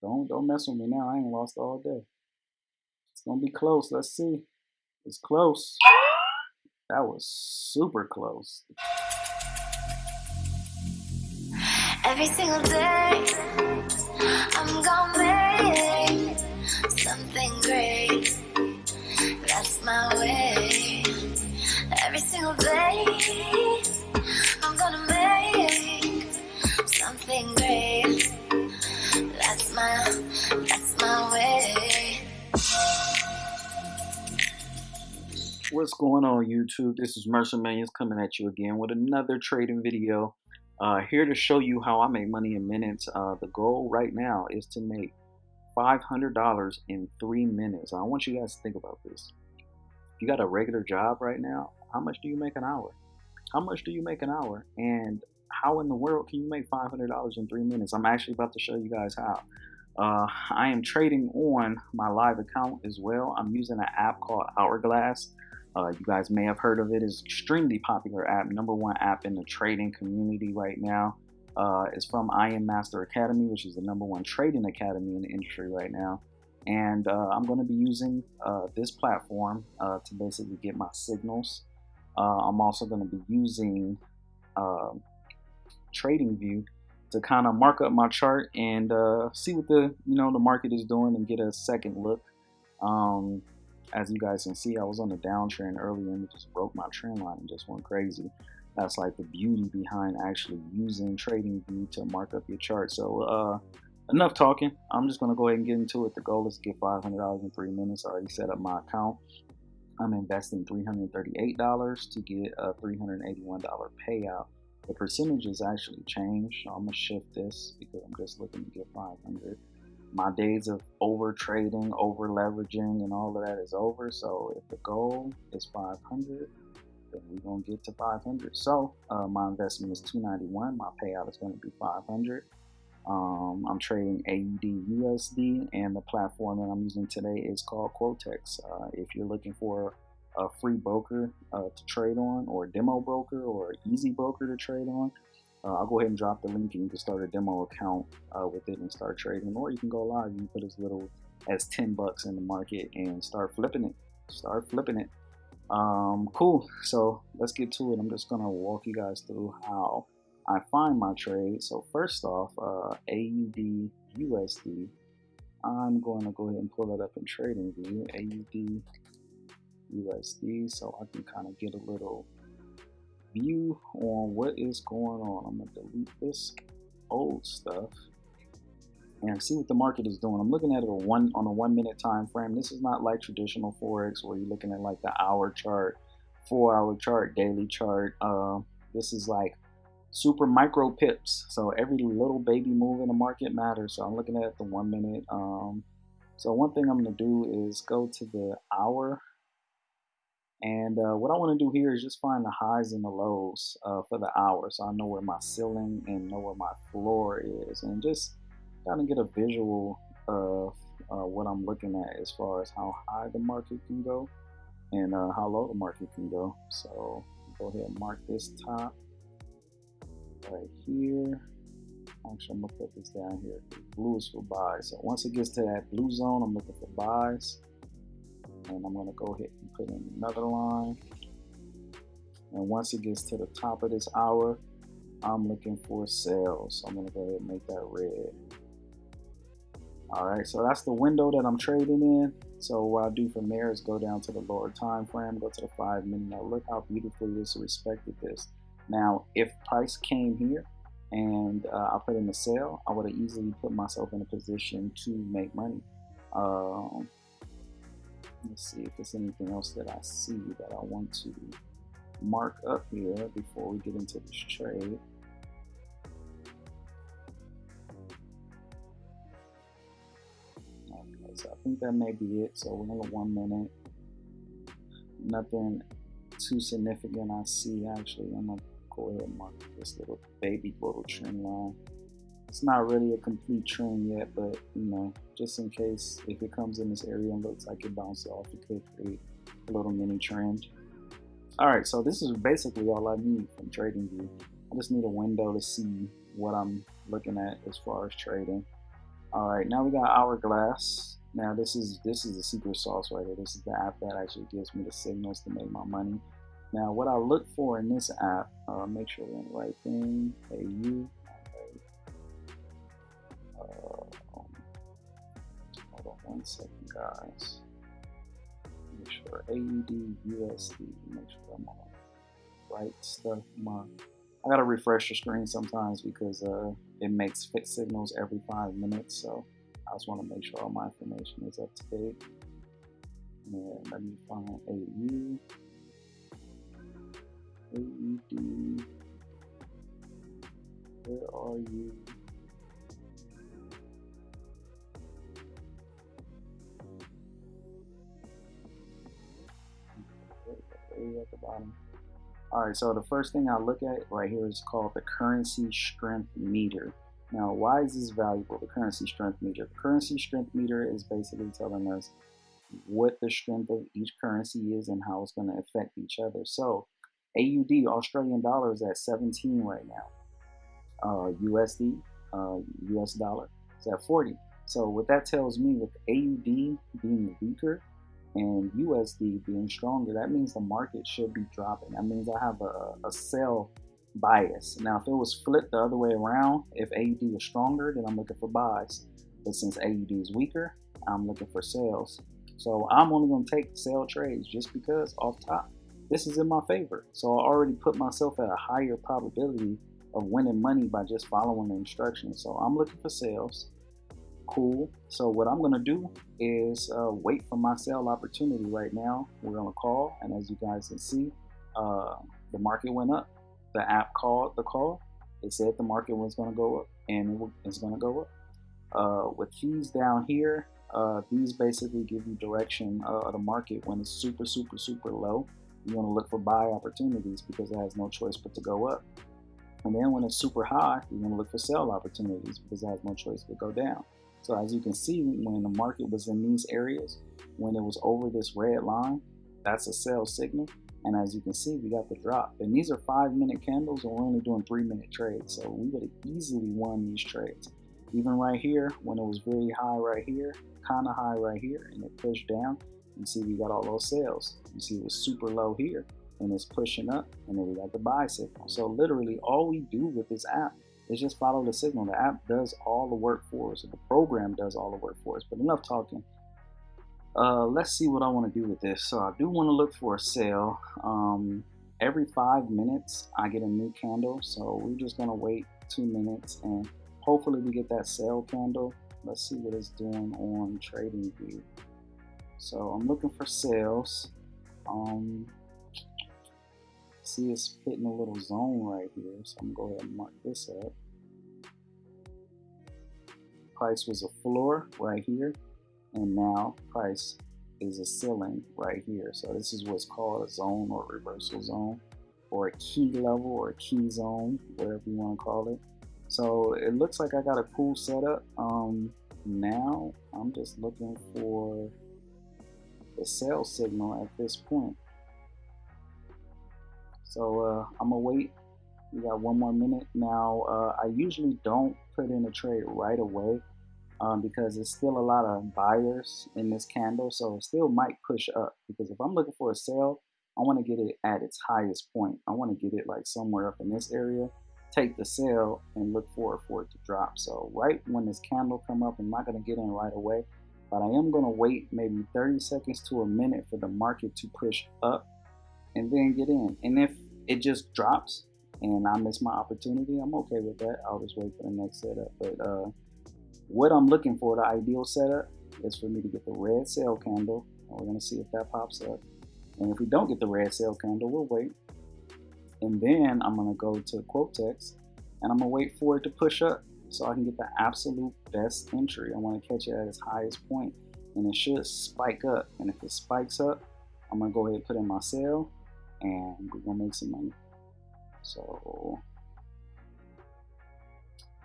Don't don't mess with me now. I ain't lost all day. It's gonna be close. Let's see. It's close. That was super close. Every single day, I'm gonna make something great. That's my way. Every single day, I'm gonna make something great. That's my, way. What's going on YouTube? This is Mercer Millions coming at you again with another trading video. Uh, here to show you how I make money in minutes. Uh, the goal right now is to make $500 in three minutes. I want you guys to think about this. If you got a regular job right now, how much do you make an hour? How much do you make an hour? And how in the world can you make $500 in three minutes? I'm actually about to show you guys how. Uh, I am trading on my live account as well. I'm using an app called Hourglass. Uh, you guys may have heard of it. It's extremely popular app, number one app in the trading community right now. Uh, it's from IM Mastery Academy, which is the number one trading academy in the industry right now. And uh, I'm going to be using uh, this platform uh, to basically get my signals. I'm also going to be using TradingView to kind of mark up my chart and see what the you know the market is doing and get a second look. Um, as you guys can see, I was on a downtrend earlier and it just broke my trend line and just went crazy. That's like the beauty behind actually using TradingView to mark up your chart. So uh, enough talking. I'm just going to go ahead and get into it. The goal is to get $500 in three minutes. I already set up my account. I'm investing $338 to get a $381 payout. The percentages actually changed. So I'm to shift this because I'm just looking to get 500 my days of over trading, over leveraging, and all of that is over. So if the goal is 500, then we're gonna get to 500. So uh, my investment is 291. My payout is going to be 500. Um, I'm trading AUD USD, and the platform that I'm using today is called Quotex. Uh, if you're looking for a free broker uh, to trade on, or a demo broker, or an easy broker to trade on, uh, I'll go ahead and drop the link and you can start a demo account uh, with it and start trading. Or you can go live. Can put as little as 10 bucks in the market and start flipping it. Start flipping it. Um, cool. So let's get to it. I'm just going to walk you guys through how I find my trade. So first off, uh, AUD USD. I'm going to go ahead and pull that up in TradingView. AUD USD so I can kind of get a little view on what is going on. I'm gonna delete this old stuff and see what the market is doing. I'm looking at it one on a one minute time frame. This is not like traditional forex where you're looking at like the hour chart, four hour chart, daily chart. Uh, this is like super micro pips. So every little baby move in the market matters. So I'm looking at the one minute. Um, so one thing I'm gonna do is go to the hour and uh, what I want to do here is just find the highs and the lows uh, for the hour so I know where my ceiling and know where my floor is and just kind of get a visual of uh, what I'm looking at as far as how high the market can go and uh, how low the market can go. So go ahead and mark this top right here. Actually, I'm going to put this down here. Blue is for buys. So once it gets to that blue zone, I'm looking for buys and I'm going to go ahead and put in another line. And once it gets to the top of this hour I'm looking for sales. So I'm going to go ahead and make that red. Alright so that's the window that I'm trading in. So what I do from there is go down to the lower time frame go to the five minute. Now look how beautifully this respected this. Now if price came here and uh, I put in a sale I would have easily put myself in a position to make money. Um, Let's see if there's anything else that I see that I want to mark up here before we get into this trade. Okay, so I think that may be it. So we're in one minute. Nothing too significant I see actually. I'm gonna go ahead and mark this little baby little trend line it's not really a complete trend yet, but you know, just in case if it comes in this area and looks like it bounces off, it could create a little mini trend. All right, so this is basically all I need from TradingView. I just need a window to see what I'm looking at as far as trading. All right, now we got Hourglass. Now this is this is the secret sauce right here. This is the app that actually gives me the signals to make my money. Now what I look for in this app, uh, make sure we're in the right thing. AU. One second, guys. Make sure AUD USD. Make sure I'm on right stuff. My I gotta refresh the screen sometimes because uh, it makes fit signals every five minutes. So I just want to make sure all my information is up to date. And let me find AU. AUD. Where are you? At the bottom. All right, so the first thing I look at right here is called the currency strength meter. Now, why is this valuable, the currency strength meter? Currency strength meter is basically telling us what the strength of each currency is and how it's going to affect each other. So, AUD, Australian dollar, is at 17 right now. Uh, USD, uh, US dollar, is at 40. So, what that tells me with AUD being weaker, and USD being stronger, that means the market should be dropping. That means I have a, a sell bias. Now, if it was flipped the other way around, if AUD was stronger, then I'm looking for buys. But since AUD is weaker, I'm looking for sales. So I'm only going to take sell trades just because off top, this is in my favor. So I already put myself at a higher probability of winning money by just following the instructions. So I'm looking for sales cool. So what I'm gonna do is uh, wait for my sale opportunity right now. We're gonna call, and as you guys can see, uh, the market went up. The app called the call. It said the market was gonna go up, and it's gonna go up. Uh, with keys down here, uh, these basically give you direction uh, of the market when it's super, super, super low. You wanna look for buy opportunities because it has no choice but to go up. And then when it's super high, you want to look for sell opportunities because it has no choice but go down. So as you can see, when the market was in these areas, when it was over this red line, that's a sell signal. And as you can see, we got the drop. And these are five minute candles and we're only doing three minute trades. So we would have easily won these trades. Even right here, when it was very high right here, kind of high right here, and it pushed down, you see we got all those sales. You see it was super low here and it's pushing up and then we got the buy signal. So literally all we do with this app is just follow the signal. The app does all the work for us. The program does all the work for us. But enough talking. Uh, let's see what I want to do with this. So I do want to look for a sale. Um, every five minutes, I get a new candle. So we're just going to wait two minutes and hopefully we get that sale candle. Let's see what it's doing on TradingView. So I'm looking for sales. Um, see it's hitting a little zone right here. So I'm gonna go ahead and mark this up. Price was a floor right here, and now price is a ceiling right here. So this is what's called a zone or reversal zone, or a key level or a key zone, whatever you want to call it. So it looks like I got a cool setup. Um, now I'm just looking for the sell signal at this point. So uh, I'm gonna wait. We got one more minute now. Uh, I usually don't put in a trade right away um, because there's still a lot of buyers in this candle, so it still might push up. Because if I'm looking for a sell, I want to get it at its highest point. I want to get it like somewhere up in this area. Take the sell and look for for it to drop. So right when this candle come up, I'm not gonna get in right away, but I am gonna wait maybe 30 seconds to a minute for the market to push up and then get in. And if it just drops and I miss my opportunity, I'm okay with that. I'll just wait for the next setup. But uh, what I'm looking for, the ideal setup, is for me to get the red sell candle. We're gonna see if that pops up. And if we don't get the red sell candle, we'll wait. And then I'm gonna go to Quotex and I'm gonna wait for it to push up so I can get the absolute best entry. I wanna catch it at its highest point and it should spike up. And if it spikes up, I'm gonna go ahead and put in my sell and we're gonna make some money. So,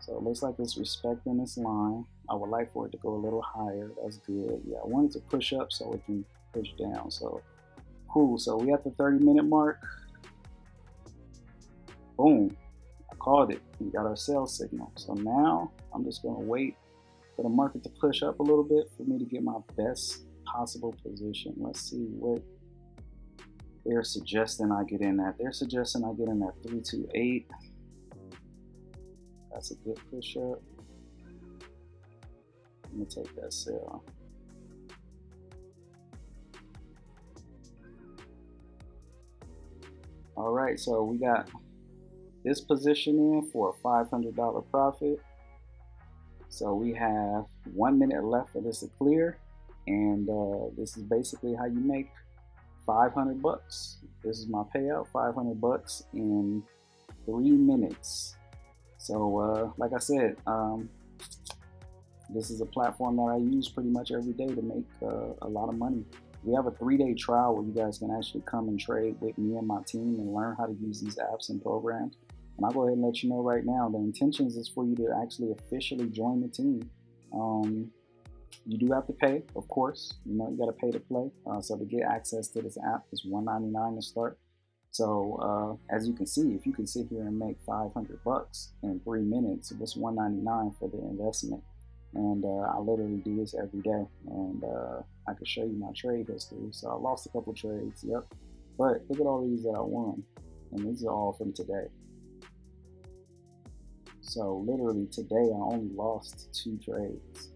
so it looks like it's respecting this line. I would like for it to go a little higher. That's good. Yeah, I wanted to push up so it can push down. So cool. So we at the 30 minute mark. Boom. I called it. We got our sell signal. So now I'm just gonna wait for the market to push up a little bit for me to get my best possible position. Let's see what they're suggesting I get in at. They're suggesting I get in at 328. That's a good push up. Let me take that sell. All right, so we got this position in for a $500 profit. So we have one minute left for this to clear. And uh, this is basically how you make 500 bucks. This is my payout, 500 bucks in three minutes. So, uh, like I said, um, this is a platform that I use pretty much every day to make uh, a lot of money. We have a three-day trial where you guys can actually come and trade with me and my team and learn how to use these apps and programs. And I'll go ahead and let you know right now, the intentions is for you to actually officially join the team. Um, you do have to pay, of course. You know, you got to pay to play. Uh, so to get access to this app is 199 to start. So uh, as you can see, if you can sit here and make 500 bucks in three minutes, it's 199 for the investment. And uh, I literally do this every day, and uh, I can show you my trade history. So I lost a couple trades, yep. But look at all these that I won, and these are all from today. So literally today, I only lost two trades.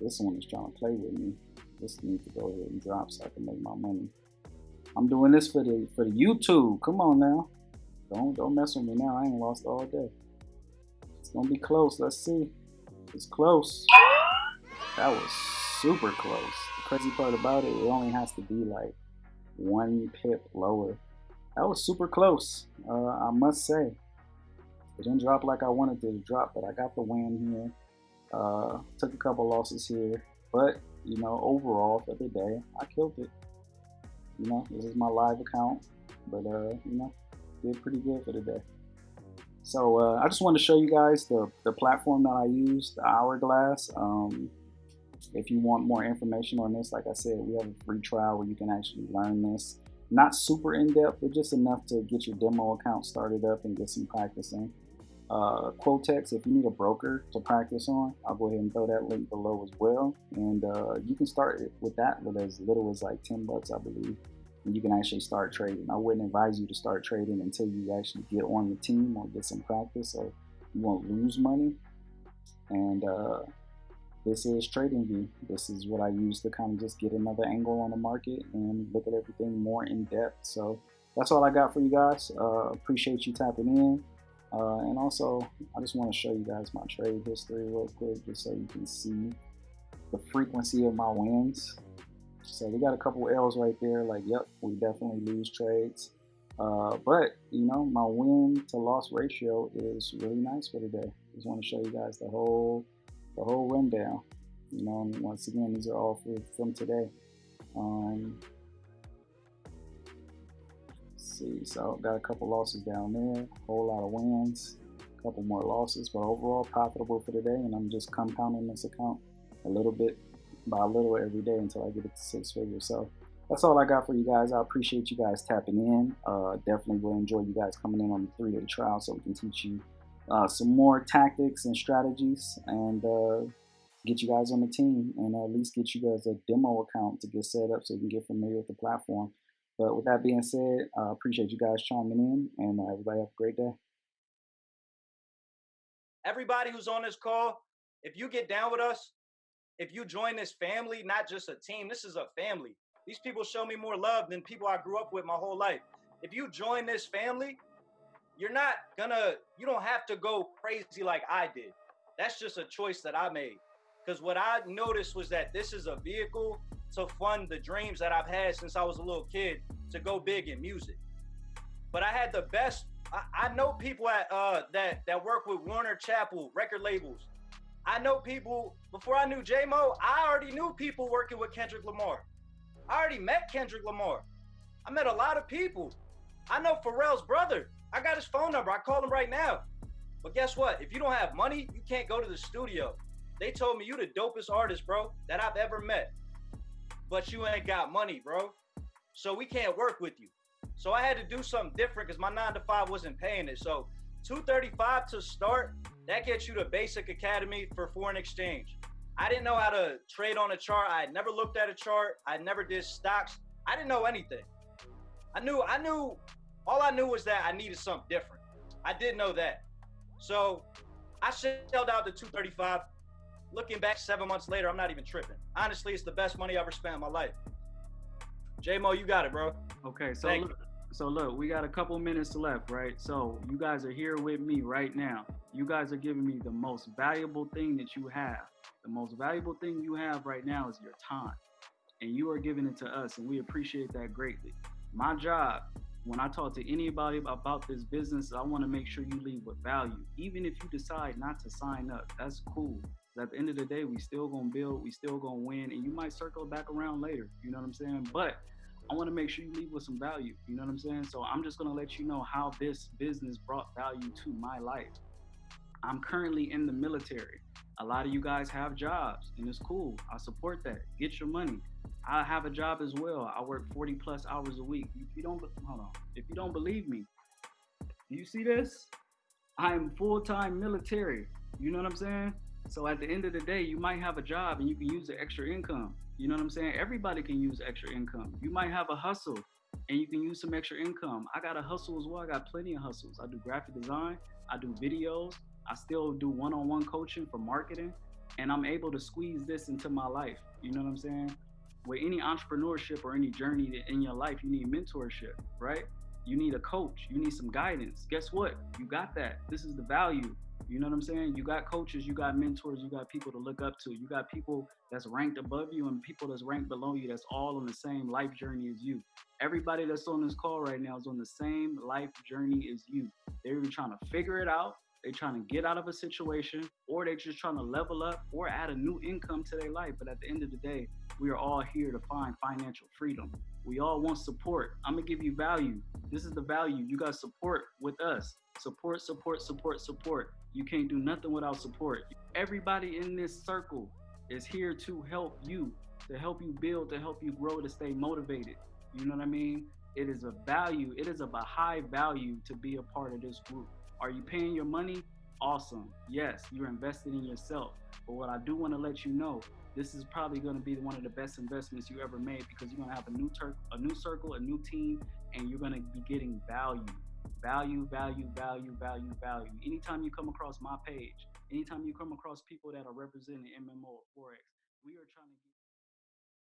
This one is trying to play with me. This needs to go ahead and drop so I can make my money. I'm doing this for the for the YouTube. Come on now. Don't don't mess with me now. I ain't lost all day. It's gonna be close. Let's see. It's close. That was super close. The crazy part about it, it only has to be like one pip lower. That was super close. Uh, I must say. It didn't drop like I wanted it to drop, but I got the win here. Uh, took a couple losses here, but you know, overall for the day, I killed it. You know, this is my live account, but uh, you know, did pretty good for the day. So uh, I just wanted to show you guys the, the platform that I use, the Hourglass. Um, if you want more information on this, like I said, we have a free trial where you can actually learn this. Not super in-depth, but just enough to get your demo account started up and get some practicing uh, Quotex, if you need a broker to practice on, I'll go ahead and throw that link below as well. And uh, you can start with that with as little as like 10 bucks, I believe. And you can actually start trading. I wouldn't advise you to start trading until you actually get on the team or get some practice so you won't lose money. And uh, this is TradingView. This is what I use to kind of just get another angle on the market and look at everything more in depth. So that's all I got for you guys. Uh, appreciate you tapping in. Uh, and also, I just want to show you guys my trade history real quick, just so you can see the frequency of my wins. So we got a couple L's right there. Like, yep, we definitely lose trades. Uh, but you know, my win to loss ratio is really nice for today. Just want to show you guys the whole, the whole rundown. You know, and once again, these are all for, from today. Um, see. So got a couple losses down there, whole lot of wins, a couple more losses, but overall profitable for today. And I'm just compounding this account a little bit by a little every day until I get it to six figures. So that's all I got for you guys. I appreciate you guys tapping in. Uh, definitely will enjoy you guys coming in on the three-day trial so we can teach you uh, some more tactics and strategies and uh, get you guys on the team and at least get you guys a demo account to get set up so you can get familiar with the platform. But with that being said, I uh, appreciate you guys chiming in, and uh, everybody have a great day. Everybody who's on this call, if you get down with us, if you join this family, not just a team, this is a family. These people show me more love than people I grew up with my whole life. If you join this family, you're not gonna, you don't have to go crazy like I did. That's just a choice that I made. Because what I noticed was that this is a vehicle to fund the dreams that I've had since I was a little kid to go big in music. But I had the best. I, I know people at uh, that that work with Warner Chappell record labels. I know people before I knew J Mo. I already knew people working with Kendrick Lamar. I already met Kendrick Lamar. I met a lot of people. I know Pharrell's brother. I got his phone number. I call him right now. But guess what? If you don't have money, you can't go to the studio. They told me you the dopest artist, bro, that I've ever met but you ain't got money, bro. So we can't work with you. So I had to do something different because my nine to five wasn't paying it. So 235 to start, That gets you to basic academy for foreign exchange. I didn't know how to trade on a chart. I had never looked at a chart. I never did stocks. I didn't know anything. I knew, I knew, all I knew was that I needed something different. I did know that. So I shelled out the 235. Looking back seven months later, I'm not even tripping. Honestly, it's the best money I ever spent in my life. J-Mo, you got it, bro. Okay, so look, so look, we got a couple minutes left, right? So you guys are here with me right now. You guys are giving me the most valuable thing that you have. The most valuable thing you have right now is your time. And you are giving it to us, and we appreciate that greatly. My job, when I talk to anybody about this business, I want to make sure you leave with value. Even if you decide not to sign up, that's cool. At the end of the day, we still gonna build, we still gonna win, and you might circle back around later. You know what I'm saying? But I want to make sure you leave with some value. You know what I'm saying? So I'm just gonna let you know how this business brought value to my life. I'm currently in the military. A lot of you guys have jobs, and it's cool. I support that. Get your money. I have a job as well. I work 40 plus hours a week. If you don't, hold on. If you don't believe me, do you see this? I'm full-time military. You know what I'm saying? So at the end of the day, you might have a job and you can use the extra income. You know what I'm saying? Everybody can use extra income. You might have a hustle and you can use some extra income. I got a hustle as well. I got plenty of hustles. I do graphic design, I do videos, I still do one-on-one coaching for marketing, and I'm able to squeeze this into my life. You know what I'm saying? With any entrepreneurship or any journey in your life, you need mentorship, right? You need a coach, you need some guidance. Guess what? You got that. This is the value. You know what I'm saying? You got coaches, you got mentors, you got people to look up to. You got people that's ranked above you and people that's ranked below you that's all on the same life journey as you. Everybody that's on this call right now is on the same life journey as you. They're even trying to figure it out. They're trying to get out of a situation or they're just trying to level up or add a new income to their life. But at the end of the day, we are all here to find financial freedom. We all want support. I'm gonna give you value. This is the value. You got support with us. Support, support, support, support. You can't do nothing without support. Everybody in this circle is here to help you, to help you build, to help you grow, to stay motivated. You know what I mean? It is a value, it is of a high value to be a part of this group. Are you paying your money? Awesome. Yes, you're invested in yourself. But what I do want to let you know, this is probably going to be one of the best investments you ever made because you're going to have a new a new circle, a new team, and you're going to be getting value value, value, value, value, value. Anytime you come across my page, anytime you come across people that are representing MMO or Forex, we are trying to get